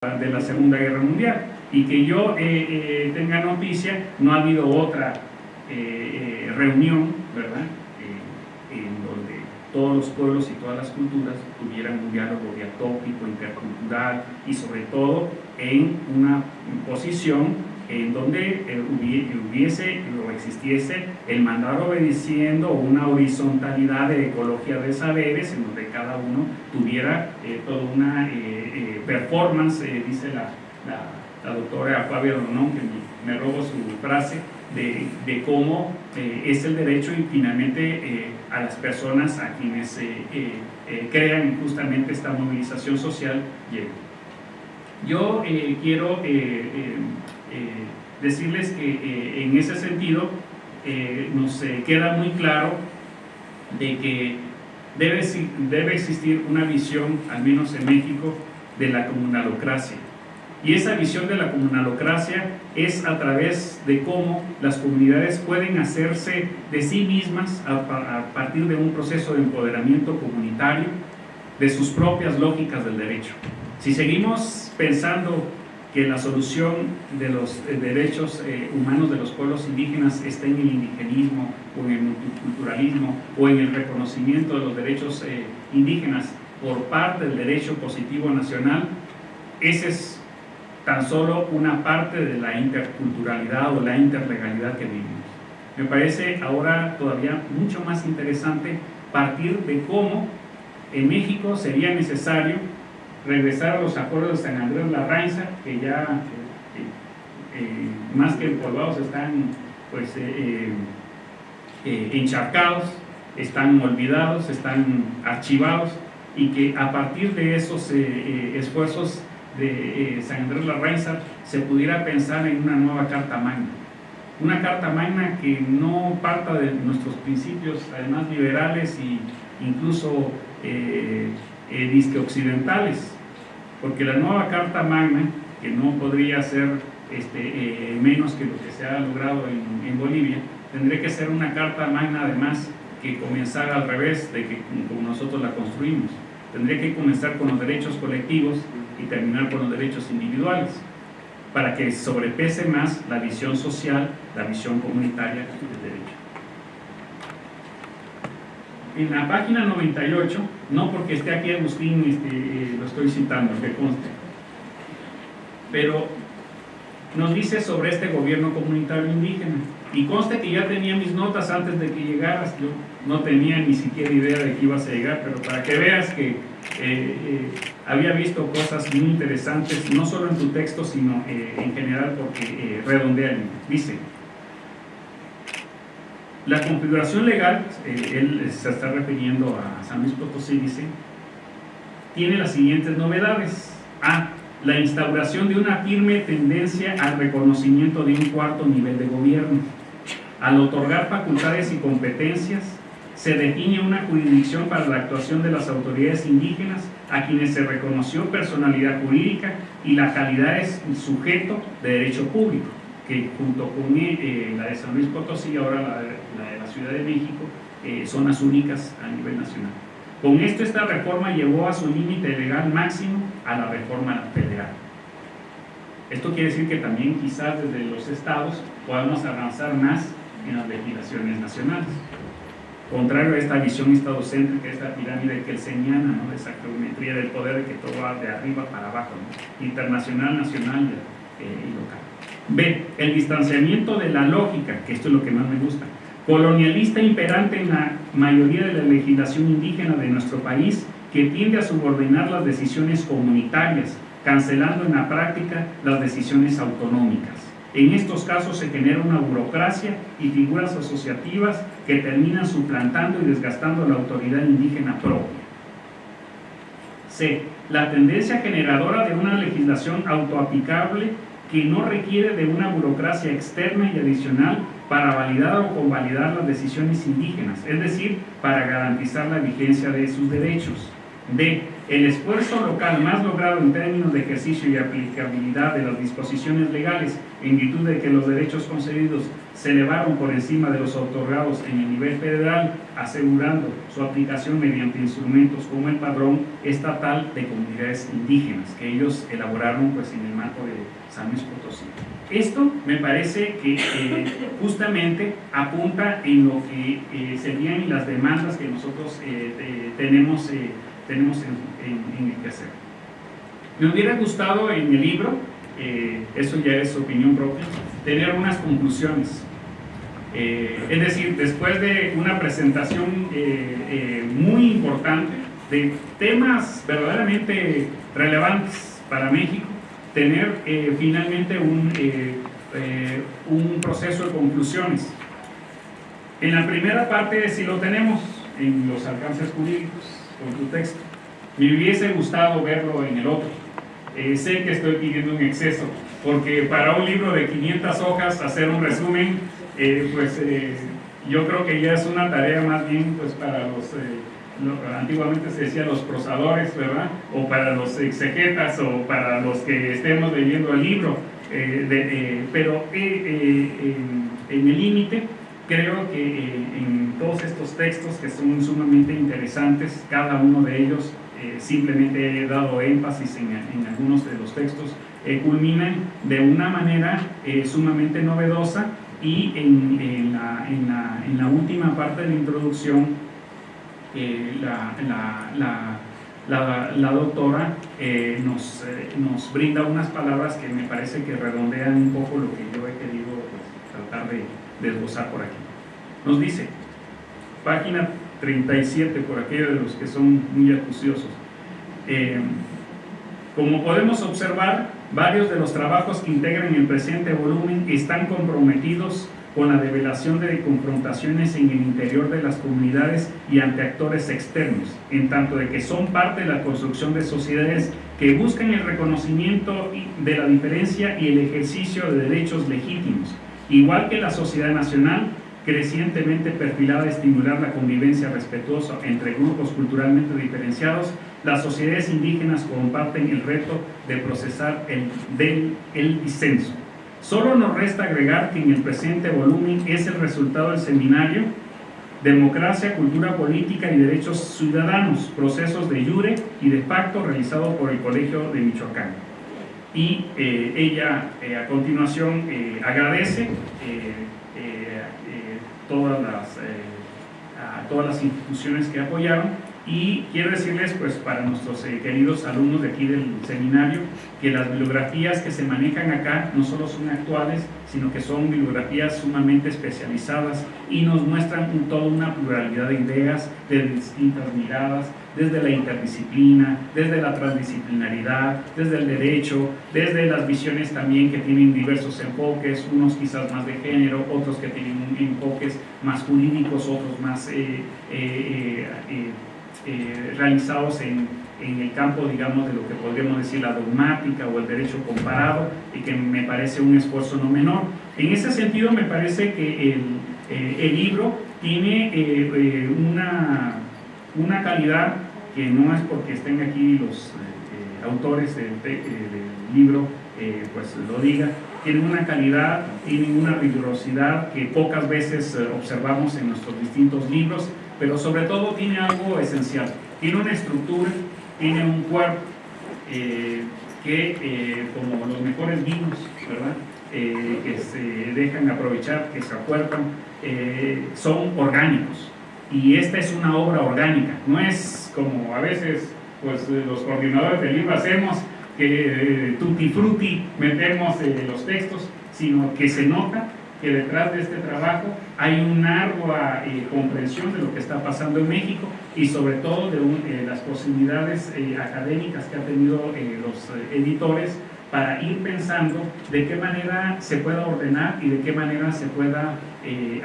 de la Segunda Guerra Mundial y que yo eh, eh, tenga noticia, no ha habido otra eh, reunión, ¿verdad? en donde todos los pueblos y todas las culturas tuvieran un diálogo diatópico, intercultural y sobre todo en una posición en donde hubiese o existiese el mandar obedeciendo una horizontalidad de ecología de saberes en donde cada uno tuviera toda una performance, dice la, la, doctora Fabia Ronón, que me, robo su frase, de, de cómo eh, es el derecho y finalmente eh, a las personas a quienes eh, crean justamente esta movilización social Yo quiero decirles que en ese sentido nos queda muy claro de que debe, debe existir una visión, al menos en México, de la comunalocracia. Y esa visión de la comunalocracia es a través de cómo las comunidades pueden hacerse de sí mismas a, partir de un proceso de empoderamiento comunitario de sus propias lógicas del derecho. Si seguimos pensando que la solución de los eh, derechos eh, humanos de los pueblos indígenas está en el indigenismo o en el multiculturalismo o en el reconocimiento de los derechos eh, indígenas por parte del derecho positivo nacional, esa es tan solo una parte de la interculturalidad o la interlegalidad que vivimos. Me parece ahora todavía mucho más interesante partir de cómo en México sería necesario regresar a los acuerdos de San Andrés Larrainza, que ya eh, eh, más que empolvados están pues eh, encharcados, están olvidados, están archivados, y que a partir de esos eh, eh, esfuerzos de eh, San Andrés Larrainza se pudiera pensar en una nueva Carta Magna. Una Carta Magna que no parta de nuestros principios, además liberales e incluso disque occidentales, porque la nueva Carta Magna, que no podría ser este, menos que lo que se ha logrado en, en Bolivia, tendría que ser una Carta Magna además que comenzara al revés de que como nosotros la construimos. Tendría que comenzar con los derechos colectivos y terminar con los derechos individuales, para que sobrepese más la visión social, la visión comunitaria del derecho. En la página 98, no porque esté aquí Agustín, este, eh, lo estoy citando, que conste, pero nos dice sobre este gobierno comunitario indígena. Y conste que ya tenía mis notas antes de que llegaras, yo no tenía ni siquiera idea de que ibas a llegar, pero para que veas que eh, eh, había visto cosas muy interesantes, no solo en tu texto, sino eh, en general porque redondean. Dice, la configuración legal, él se está refiriendo a San Luis Potosí, dice, tiene las siguientes novedades. A, la instauración de una firme tendencia al reconocimiento de un cuarto nivel de gobierno. Al otorgar facultades y competencias, se define una jurisdicción para la actuación de las autoridades indígenas a quienes se reconoció personalidad jurídica y la calidad es sujeto de derecho público, que junto con eh, la de San Luis Potosí, ahora la de la, Ciudad de México, eh, son las únicas a nivel nacional. Con esto esta reforma llevó a su límite legal máximo a la reforma federal. Esto quiere decir que también quizás desde los estados podamos avanzar más en las legislaciones nacionales. Contrario a esta visión estadocéntrica, esta pirámide que él señala, ¿no? de esa geometría del poder de que todo va de arriba para abajo, internacional, nacional eh, y local. B. El distanciamiento de la lógica, que esto es lo que más me gusta, colonialista imperante en la mayoría de la legislación indígena de nuestro país que tiende a subordinar las decisiones comunitarias, cancelando en la práctica las decisiones autonómicas. En estos casos se genera una burocracia y figuras asociativas que terminan suplantando y desgastando la autoridad indígena propia. C. La tendencia generadora de una legislación autoaplicable que no requiere de una burocracia externa y adicional para validar o convalidar las decisiones indígenas, es decir, para garantizar la vigencia de sus derechos. D. el esfuerzo local más logrado en términos de ejercicio y aplicabilidad de las disposiciones legales en virtud de que los derechos concedidos se elevaron por encima de los otorgados en el nivel federal, asegurando su aplicación mediante instrumentos como el padrón estatal de comunidades indígenas, que ellos elaboraron pues, en el marco de San Luis Potosí. Esto me parece que eh, justamente apunta en lo que eh, serían las demandas que nosotros eh, tenemos tenemos en, el que hacer. Me hubiera gustado en el libro, eh, eso ya es opinión propia, tener unas conclusiones. Eh, es decir, después de una presentación eh, muy importante de temas verdaderamente relevantes para México, tener finalmente un, un proceso de conclusiones. En la primera parte sí lo tenemos, en los alcances jurídicos con tu texto. Me hubiese gustado verlo en el otro. Eh, sé que estoy pidiendo un exceso, porque para un libro de 500 hojas hacer un resumen, eh, pues eh, yo creo que ya es una tarea más bien pues para los, antiguamente se decía los prosadores, ¿verdad? O para los exegetas o para los que estemos leyendo el libro. pero en, en el límite creo que eh, en todos estos textos que son sumamente interesantes, cada uno de ellos, eh, simplemente he dado énfasis en, algunos de los textos, eh, culminan de una manera sumamente novedosa y en, la, última parte de la introducción la, doctora nos, nos, brinda unas palabras que me parece que redondean un poco lo que yo he querido pues, tratar de, desglosar por aquí. Nos dice, página 37, por aquellos de los que son muy acuciosos. Eh, como podemos observar, varios de los trabajos que integran el presente volumen están comprometidos con la develación de confrontaciones en el interior de las comunidades y ante actores externos, en tanto de que son parte de la construcción de sociedades que buscan el reconocimiento de la diferencia y el ejercicio de derechos legítimos, Igual que la sociedad nacional, crecientemente perfilada a estimular la convivencia respetuosa entre grupos culturalmente diferenciados, las sociedades indígenas comparten el reto de procesar el, del, el disenso. Solo nos resta agregar que en el presente volumen es el resultado del seminario Democracia, Cultura Política y Derechos Ciudadanos, procesos de jure y de facto realizado por el Colegio de Michoacán y eh, ella eh, a continuación eh, agradece todas las, a todas las instituciones que apoyaron y quiero decirles pues para nuestros queridos alumnos de aquí del seminario que las bibliografías que se manejan acá no solo son actuales sino que son bibliografías sumamente especializadas y nos muestran toda una pluralidad de ideas de distintas miradas desde la interdisciplina, desde la transdisciplinaridad, desde el derecho, desde las visiones también que tienen diversos enfoques, unos quizás más de género, otros que tienen enfoques más jurídicos, otros más eh, eh, eh, realizados en, en, el campo, digamos, de lo que podríamos decir la dogmática o el derecho comparado, y que me parece un esfuerzo no menor. En ese sentido, me parece que el, el libro tiene una una calidad que no es porque estén aquí los eh, eh, autores del, eh, libro, pues lo diga, tienen una calidad, tienen una rigurosidad que pocas veces observamos en nuestros distintos libros, pero sobre todo tiene algo esencial, tiene una estructura, tiene un cuerpo que, como los mejores vinos, ¿verdad? que se dejan aprovechar, que se acuerdan, son orgánicos, y esta es una obra orgánica, no es como a veces pues los coordinadores del libro hacemos que eh, tutti frutti metemos eh, los textos, sino que se nota que detrás de este trabajo hay una ardua eh, comprensión de lo que está pasando en México y sobre todo de las posibilidades académicas que han tenido los editores para ir pensando de qué manera se pueda ordenar y de qué manera se pueda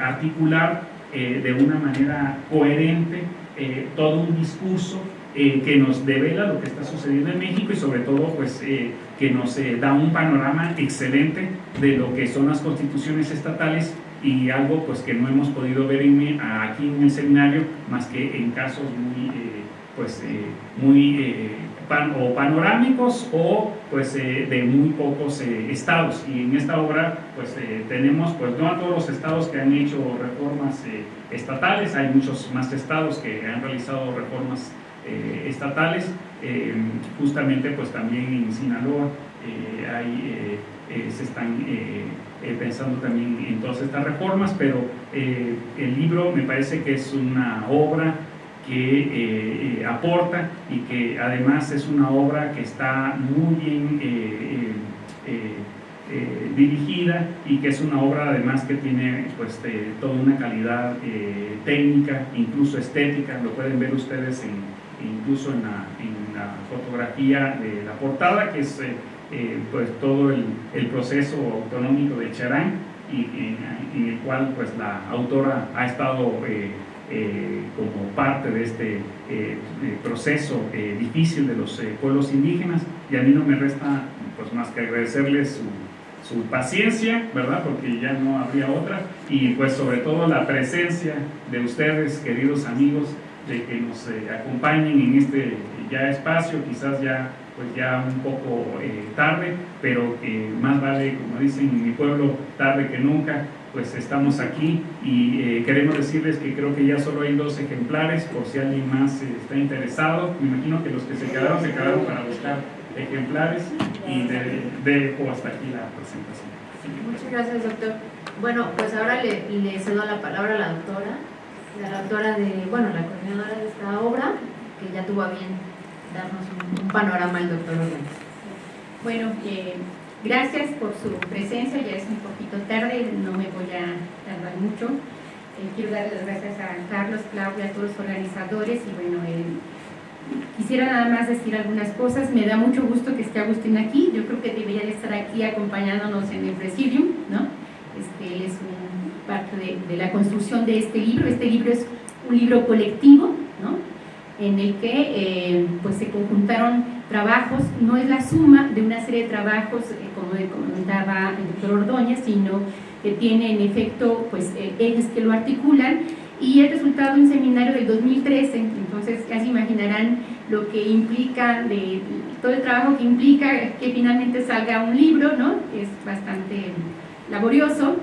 articular eh, de una manera coherente eh, todo un discurso eh, que nos devela lo que está sucediendo en México y sobre todo pues que nos da un panorama excelente de lo que son las constituciones estatales y algo pues que no hemos podido ver aquí en el seminario más que en casos muy pues muy o panorámicos o pues de muy pocos estados. Y en esta obra pues tenemos pues no a todos los estados que han hecho reformas estatales, hay muchos más estados que han realizado reformas estatales, justamente pues también en Sinaloa hay, se están pensando también en todas estas reformas, pero el libro me parece que es una obra que eh, eh, aporta y que además es una obra que está muy bien eh, dirigida y que es una obra además que tiene pues toda una calidad técnica, incluso estética, lo pueden ver ustedes incluso en la, fotografía de la portada, que es pues todo el, proceso autonómico de Charán y en, el cual pues la autora ha estado eh, como parte de este eh, proceso eh, difícil de los pueblos indígenas y a mí no me resta pues más que agradecerles su, su, paciencia, ¿verdad? Porque ya no habría otra y pues sobre todo la presencia de ustedes, queridos amigos, de que nos acompañen en este ya espacio, quizás ya pues ya un poco tarde, pero que más vale, como dicen en mi pueblo, tarde que nunca, pues estamos aquí y eh, queremos decirles que creo que ya solo hay dos ejemplares por si alguien más eh, está interesado. Me imagino que los que se quedaron se quedaron para buscar ejemplares y dejo hasta aquí la presentación. Muchas gracias, doctor. Bueno, pues ahora le, cedo la palabra a la doctora, la doctora de, bueno, la coordinadora de esta obra, que ya tuvo a bien darnos un, panorama el doctor Bueno, eh, Gracias por su presencia, ya es un poquito tarde, no me voy a tardar mucho. Eh, quiero dar las gracias a Carlos, Claudia, a todos los organizadores y bueno, eh, quisiera nada más decir algunas cosas. Me da mucho gusto que esté Agustín aquí, yo creo que debería de estar aquí acompañándonos en el presidium, ¿no? Este, él es parte de, la construcción de este libro. Este libro es un libro colectivo, ¿no? En el que eh, pues se conjuntaron trabajos no es la suma de una serie de trabajos, eh, como comentaba el doctor Ordóñez, sino que tiene en efecto pues, eh, ejes que lo articulan y el resultado de un seminario del 2013, entonces ya se imaginarán lo que implica, todo el trabajo que implica que finalmente salga un libro, ¿no? es bastante laborioso,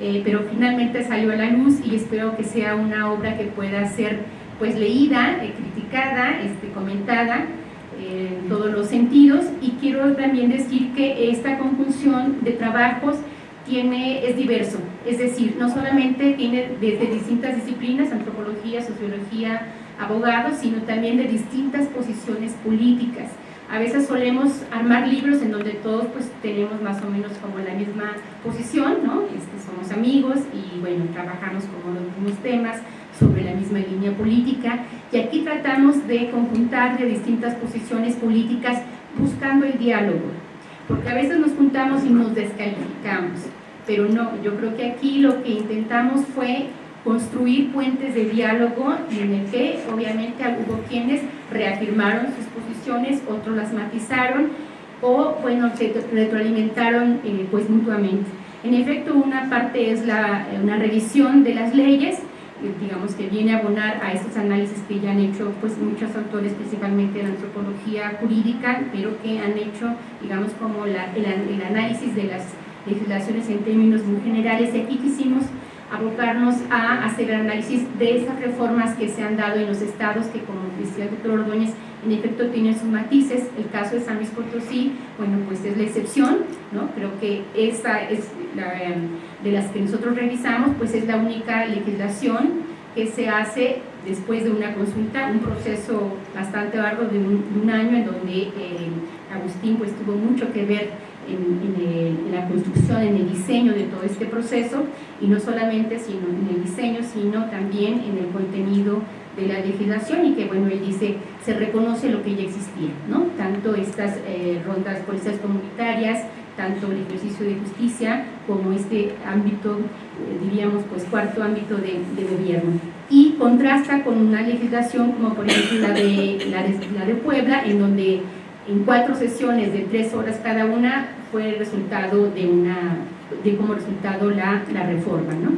eh, pero finalmente salió a la luz y espero que sea una obra que pueda ser pues leída, criticada, este, comentada, en todos los sentidos y quiero también decir que esta conjunción de trabajos tiene, es diverso, es decir, no solamente tiene desde distintas disciplinas, antropología, sociología, abogados, sino también de distintas posiciones políticas. A veces solemos armar libros en donde todos pues tenemos más o menos como la misma posición, ¿no? Este, somos amigos y bueno, trabajamos como los mismos temas, sobre la misma línea política y aquí tratamos de conjuntar de distintas posiciones políticas buscando el diálogo, porque a veces nos juntamos y nos descalificamos, pero no, yo creo que aquí lo que intentamos fue construir puentes de diálogo en el que obviamente hubo quienes reafirmaron sus posiciones, otros las matizaron o bueno, retroalimentaron eh, pues mutuamente. En efecto, una parte es la, una revisión de las leyes digamos que viene a abonar a estos análisis que ya han hecho pues muchos autores, principalmente de la antropología jurídica, pero que han hecho, digamos, como el, el, análisis de las legislaciones en términos muy generales. Aquí quisimos abocarnos a hacer el análisis de esas reformas que se han dado en los estados que, como decía el doctor Ordóñez, en efecto tienen sus matices. El caso de San Luis Potosí, bueno, pues es la excepción, ¿no? Creo que esa es la, em, de las que nosotros revisamos, pues es la única legislación que se hace después de una consulta, un proceso bastante largo de un, año en donde eh, Agustín pues tuvo mucho que ver en, la construcción, en el diseño de todo este proceso y no solamente sino en el diseño, sino también en el contenido de la legislación y que bueno, él dice, se reconoce lo que ya existía, ¿no? Tanto estas eh, rondas policiales comunitarias, tanto el ejercicio de justicia como este ámbito, eh, diríamos, pues cuarto ámbito de, gobierno. Y contrasta con una legislación como por ejemplo la de, la de, la de Puebla, en donde en cuatro sesiones de tres horas cada una fue el resultado de una, de como resultado la, reforma, ¿no?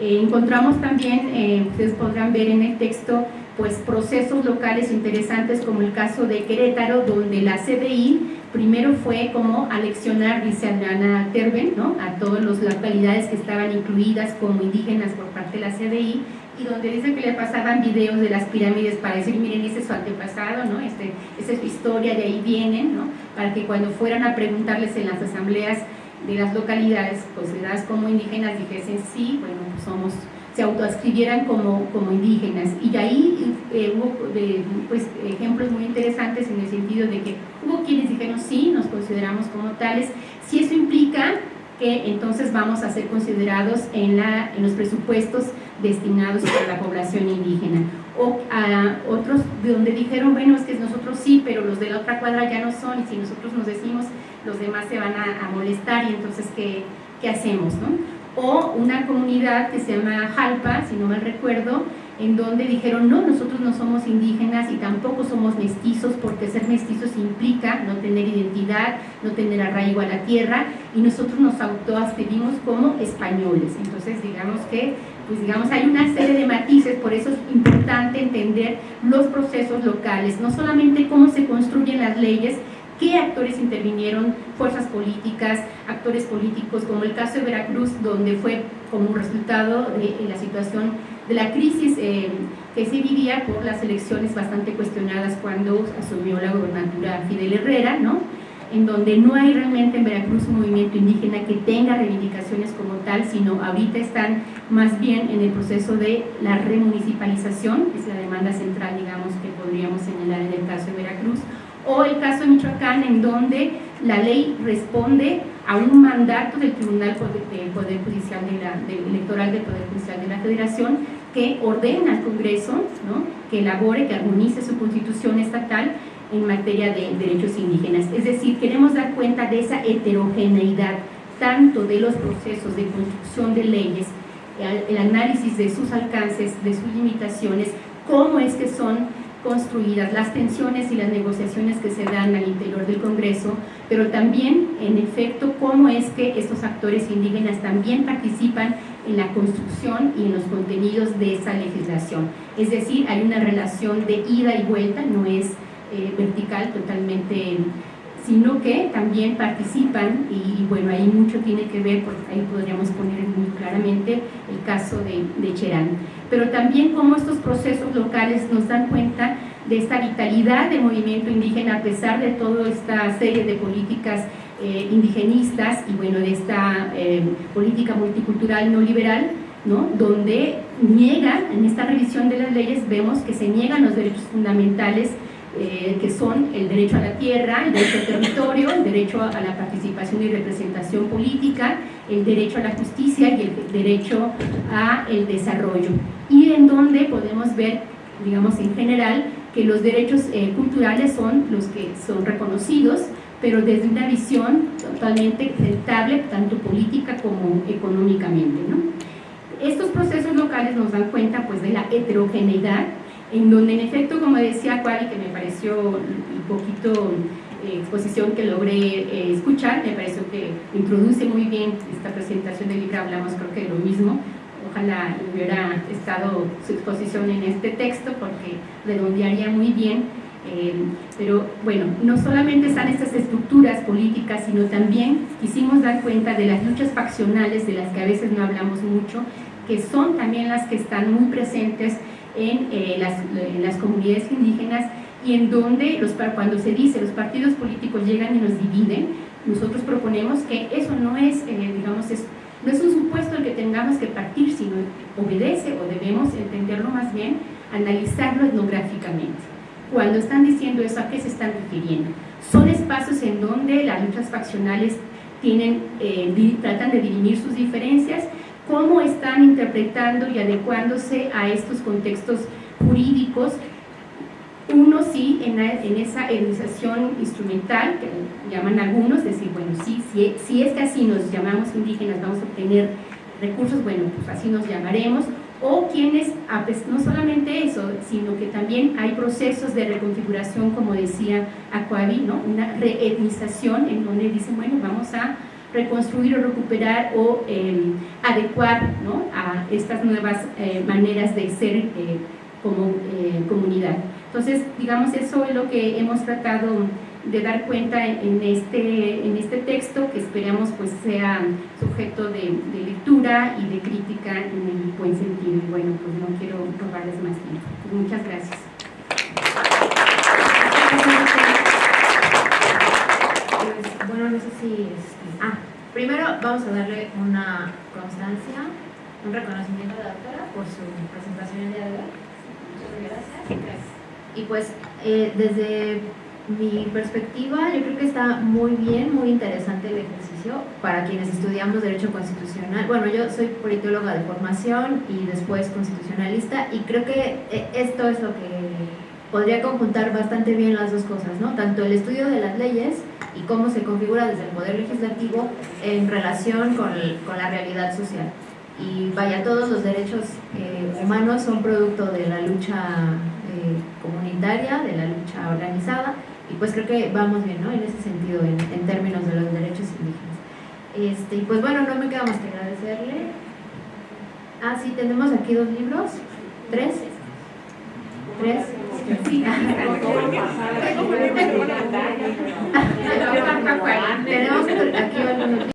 Eh, encontramos también, eh, ustedes podrán ver en el texto, pues procesos locales interesantes como el caso de Querétaro, donde la CDI primero fue como aleccionar, dice Ana Terben, ¿no? a todas las localidades que estaban incluidas como indígenas por parte de la CDI, y donde dice que le pasaban videos de las pirámides para decir, miren, ese es su antepasado, ¿no? este, esa es su historia, de ahí vienen, ¿no? para que cuando fueran a preguntarles en las asambleas de las localidades consideradas como indígenas dijesen, sí, bueno, pues somos se autoascribieran como, como indígenas. Y ahí eh, hubo pues, ejemplos muy interesantes en el sentido de que hubo quienes dijeron, sí, nos consideramos como tales, si eso implica que entonces vamos a ser considerados en, la, en los presupuestos destinados para la población indígena. O a otros de donde dijeron, bueno, es que nosotros sí, pero los de la otra cuadra ya no son, y si nosotros nos decimos, los demás se van a, a molestar, y entonces, ¿qué, qué hacemos? ¿no? o una comunidad que se llama Jalpa, si no mal recuerdo, en donde dijeron, no, nosotros no somos indígenas y tampoco somos mestizos, porque ser mestizos implica no tener identidad, no tener arraigo a la tierra, y nosotros nos autoascribimos como españoles. Entonces, digamos que, pues digamos, hay una serie de matices, por eso es importante entender los procesos locales, no solamente cómo se construyen las leyes, qué actores intervinieron, fuerzas políticas, actores políticos, como el caso de Veracruz, donde fue como resultado de la situación de la crisis eh, que se vivía por las elecciones bastante cuestionadas cuando asumió la gobernatura Fidel Herrera, ¿no? en donde no hay realmente en Veracruz un movimiento indígena que tenga reivindicaciones como tal, sino ahorita están más bien en el proceso de la remunicipalización, que es la demanda central, digamos, que podríamos señalar en el caso de Veracruz, o el caso de Michoacán en donde la ley responde a un mandato del Tribunal Poder, Judicial Electoral del Poder Judicial de la Federación que ordena al Congreso ¿no? que elabore, que armonice su constitución estatal en materia de derechos indígenas. Es decir, queremos dar cuenta de esa heterogeneidad tanto de los procesos de construcción de leyes, el análisis de sus alcances, de sus limitaciones, cómo es que son construidas, las tensiones y las negociaciones que se dan al interior del Congreso, pero también, en efecto, cómo es que estos actores indígenas también participan en la construcción y en los contenidos de esa legislación. Es decir, hay una relación de ida y vuelta, no es eh, vertical totalmente sino que también participan y, bueno, ahí mucho tiene que ver, porque ahí podríamos poner muy claramente el caso de, de Cherán. Pero también cómo estos procesos locales nos dan cuenta de esta vitalidad del movimiento indígena a pesar de toda esta serie de políticas eh, indigenistas y bueno, de esta eh, política multicultural no liberal, ¿no? donde niega, en esta revisión de las leyes vemos que se niegan los derechos fundamentales eh, que son el derecho a la tierra, el derecho al territorio, el derecho a la participación y representación política, el derecho a la justicia y el derecho al desarrollo. Y en donde podemos ver, digamos en general, que los derechos eh, culturales son los que son reconocidos, pero desde una visión totalmente rentable, tanto política como económicamente. ¿no? Estos procesos locales nos dan cuenta pues, de la heterogeneidad en donde en efecto, como decía Quali, que me pareció un poquito eh, exposición que logré eh, escuchar, me pareció que introduce muy bien esta presentación del libro, hablamos creo que de lo mismo, ojalá hubiera estado su exposición en este texto porque redondearía muy bien, eh, pero bueno, no solamente están estas estructuras políticas, sino también quisimos dar cuenta de las luchas faccionales de las que a veces no hablamos mucho, que son también las que están muy presentes en, eh, las, las, comunidades indígenas y en donde los, cuando se dice los partidos políticos llegan y nos dividen, nosotros proponemos que eso no es, eh, digamos, es, no es un supuesto el que tengamos que partir, sino obedece o debemos entenderlo más bien, analizarlo etnográficamente. Cuando están diciendo eso, ¿a qué se están refiriendo? Son espacios en donde las luchas faccionales tienen, eh, tratan de dirimir sus diferencias cómo están interpretando y adecuándose a estos contextos jurídicos. Uno sí, en, esa educación instrumental, que llaman algunos, decir, bueno, sí, si, si es que así nos llamamos indígenas, vamos a obtener recursos, bueno, pues así nos llamaremos, o quienes, no solamente eso, sino que también hay procesos de reconfiguración, como decía Aquavi, ¿no? una reetnización en donde dicen, bueno, vamos a reconstruir o recuperar o em, adecuar ¿no? a estas nuevas eh, maneras de ser eh, como eh, comunidad. Entonces, digamos, eso es lo que hemos tratado de dar cuenta en este, en este texto que esperamos pues sea sujeto de, lectura y de crítica en el buen sentido. Y bueno, pues no quiero robarles más tiempo. Muchas gracias. Pues, bueno, no sé si... Este, ah, primero vamos a darle una constancia, un reconocimiento a la doctora por su presentación el día de hoy. Muchas gracias. Y pues, eh, desde mi perspectiva, yo creo que está muy bien, muy interesante el ejercicio para quienes estudiamos Derecho Constitucional. Bueno, yo soy politóloga de formación y después constitucionalista y creo que eh, esto es lo que podría conjuntar bastante bien las dos cosas, ¿no? Tanto el estudio de las leyes y cómo se configura desde el Poder Legislativo en relación con, con la realidad social. Y vaya, todos los derechos eh, humanos son producto de la lucha eh, comunitaria, de la lucha organizada y pues creo que vamos bien, ¿no? En ese sentido, en, términos de los derechos indígenas. Este, y pues bueno, no me queda más que agradecerle. Ah, sí, tenemos aquí dos libros. ¿Tres? ¿Tres? Sí. tenemos aquí